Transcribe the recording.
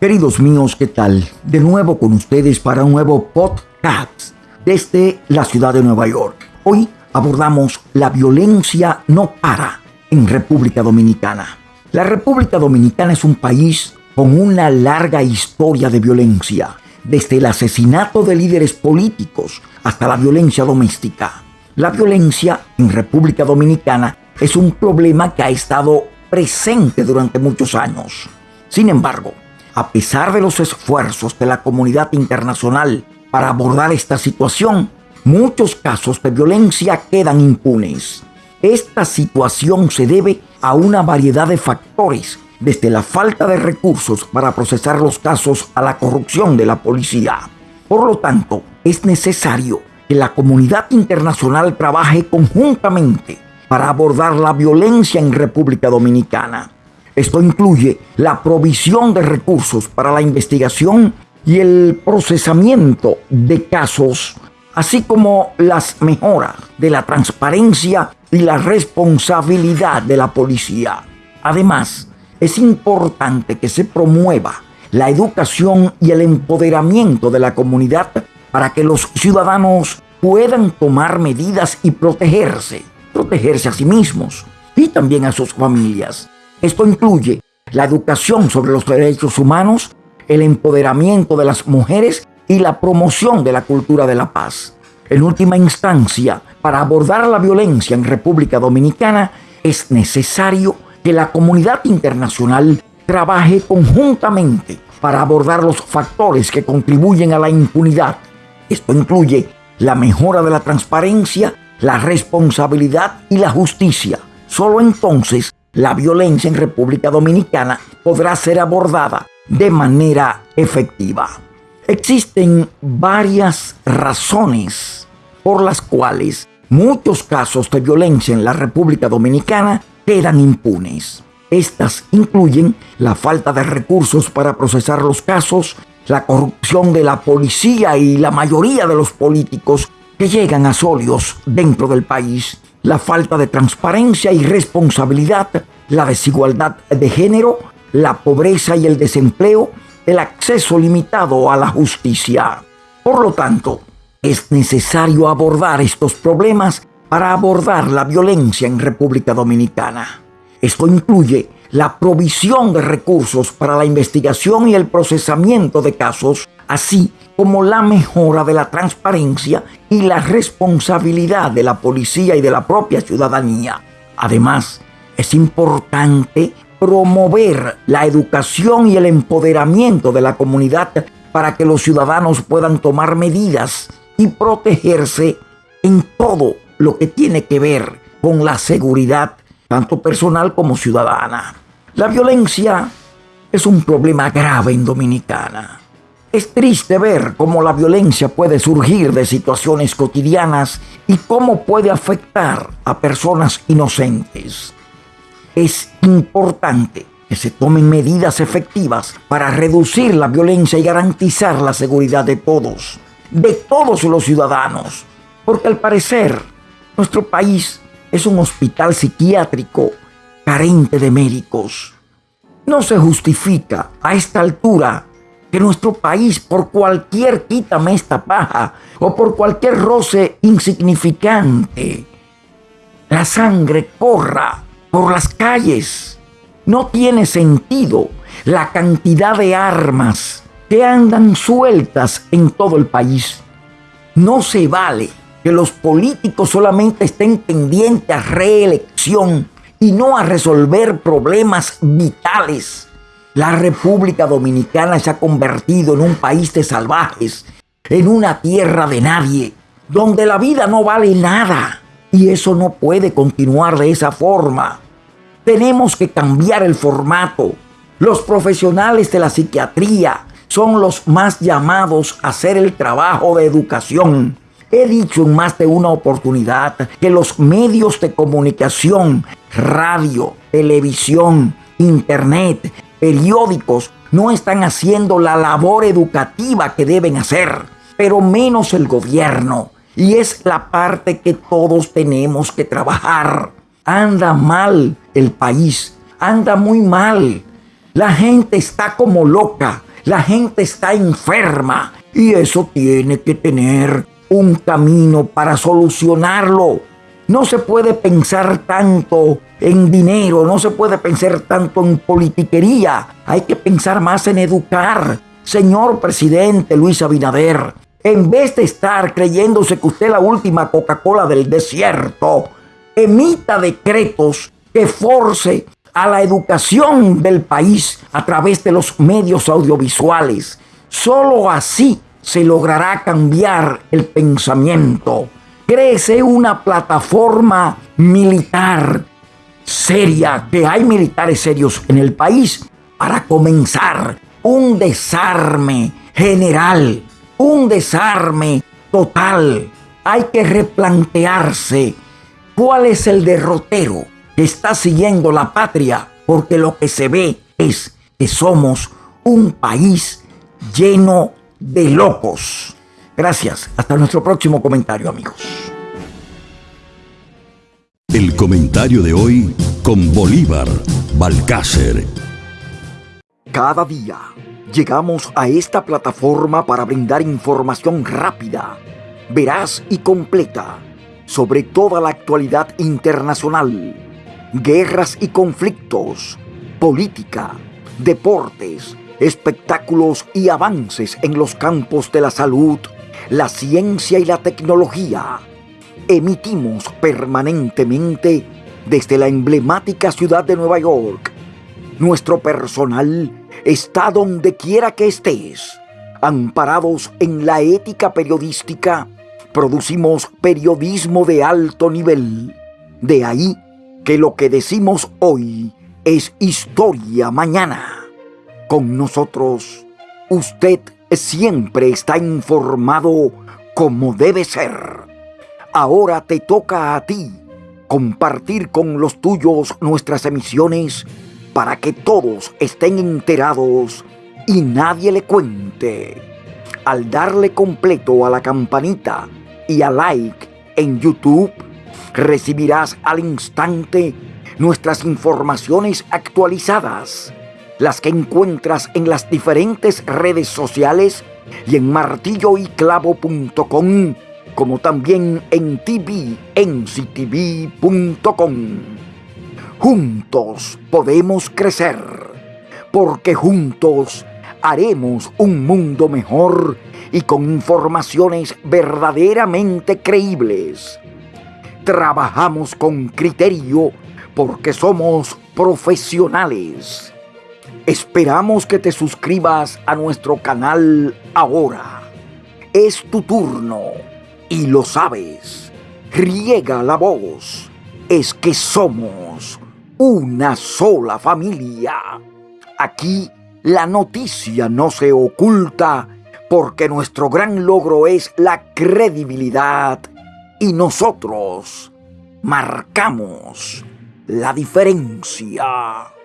Queridos míos, ¿qué tal? De nuevo con ustedes para un nuevo podcast desde la ciudad de Nueva York. Hoy abordamos la violencia no para en República Dominicana. La República Dominicana es un país con una larga historia de violencia, desde el asesinato de líderes políticos hasta la violencia doméstica. La violencia en República Dominicana es un problema que ha estado presente durante muchos años. Sin embargo, a pesar de los esfuerzos de la comunidad internacional para abordar esta situación, muchos casos de violencia quedan impunes. Esta situación se debe a una variedad de factores, desde la falta de recursos para procesar los casos a la corrupción de la policía. Por lo tanto, es necesario que la comunidad internacional trabaje conjuntamente para abordar la violencia en República Dominicana. Esto incluye la provisión de recursos para la investigación y el procesamiento de casos, así como las mejoras de la transparencia y la responsabilidad de la policía. Además, es importante que se promueva la educación y el empoderamiento de la comunidad para que los ciudadanos puedan tomar medidas y protegerse, protegerse a sí mismos y también a sus familias. Esto incluye la educación sobre los derechos humanos, el empoderamiento de las mujeres y la promoción de la cultura de la paz. En última instancia, para abordar la violencia en República Dominicana, es necesario que la comunidad internacional trabaje conjuntamente para abordar los factores que contribuyen a la impunidad. Esto incluye la mejora de la transparencia, la responsabilidad y la justicia. Solo entonces la violencia en República Dominicana podrá ser abordada de manera efectiva. Existen varias razones por las cuales muchos casos de violencia en la República Dominicana quedan impunes. Estas incluyen la falta de recursos para procesar los casos, la corrupción de la policía y la mayoría de los políticos que llegan a solios dentro del país, la falta de transparencia y responsabilidad, la desigualdad de género, la pobreza y el desempleo, el acceso limitado a la justicia. Por lo tanto, es necesario abordar estos problemas para abordar la violencia en República Dominicana. Esto incluye la provisión de recursos para la investigación y el procesamiento de casos, así como la mejora de la transparencia y la responsabilidad de la policía y de la propia ciudadanía. Además, es importante promover la educación y el empoderamiento de la comunidad para que los ciudadanos puedan tomar medidas y protegerse en todo lo que tiene que ver con la seguridad, tanto personal como ciudadana. La violencia es un problema grave en Dominicana. Es triste ver cómo la violencia puede surgir de situaciones cotidianas y cómo puede afectar a personas inocentes. Es importante que se tomen medidas efectivas para reducir la violencia y garantizar la seguridad de todos, de todos los ciudadanos, porque al parecer nuestro país es un hospital psiquiátrico carente de médicos. No se justifica a esta altura que nuestro país por cualquier quítame esta paja o por cualquier roce insignificante, la sangre corra por las calles. No tiene sentido la cantidad de armas que andan sueltas en todo el país. No se vale que los políticos solamente estén pendientes a reelección y no a resolver problemas vitales la República Dominicana se ha convertido en un país de salvajes, en una tierra de nadie, donde la vida no vale nada. Y eso no puede continuar de esa forma. Tenemos que cambiar el formato. Los profesionales de la psiquiatría son los más llamados a hacer el trabajo de educación. He dicho en más de una oportunidad que los medios de comunicación, radio, televisión, internet, periódicos no están haciendo la labor educativa que deben hacer, pero menos el gobierno. Y es la parte que todos tenemos que trabajar. Anda mal el país, anda muy mal. La gente está como loca. La gente está enferma y eso tiene que tener un camino para solucionarlo. No se puede pensar tanto en dinero, no se puede pensar tanto en politiquería. Hay que pensar más en educar. Señor presidente Luis Abinader, en vez de estar creyéndose que usted es la última Coca-Cola del desierto, emita decretos que force a la educación del país a través de los medios audiovisuales. Solo así se logrará cambiar el pensamiento. Crece una plataforma militar seria, que hay militares serios en el país, para comenzar un desarme general, un desarme total. Hay que replantearse cuál es el derrotero que está siguiendo la patria, porque lo que se ve es que somos un país lleno de locos. Gracias. Hasta nuestro próximo comentario, amigos. El comentario de hoy con Bolívar Balcácer. Cada día llegamos a esta plataforma para brindar información rápida, veraz y completa sobre toda la actualidad internacional, guerras y conflictos, política, deportes, espectáculos y avances en los campos de la salud, la ciencia y la tecnología. Emitimos permanentemente desde la emblemática ciudad de Nueva York. Nuestro personal está donde quiera que estés. Amparados en la ética periodística, producimos periodismo de alto nivel. De ahí que lo que decimos hoy es historia mañana. Con nosotros, usted siempre está informado como debe ser. Ahora te toca a ti compartir con los tuyos nuestras emisiones para que todos estén enterados y nadie le cuente. Al darle completo a la campanita y a like en YouTube, recibirás al instante nuestras informaciones actualizadas las que encuentras en las diferentes redes sociales y en martilloyclavo.com, como también en tvnctv.com. Juntos podemos crecer, porque juntos haremos un mundo mejor y con informaciones verdaderamente creíbles. Trabajamos con criterio porque somos profesionales Esperamos que te suscribas a nuestro canal ahora. Es tu turno y lo sabes. Riega la voz. Es que somos una sola familia. Aquí la noticia no se oculta porque nuestro gran logro es la credibilidad y nosotros marcamos la diferencia.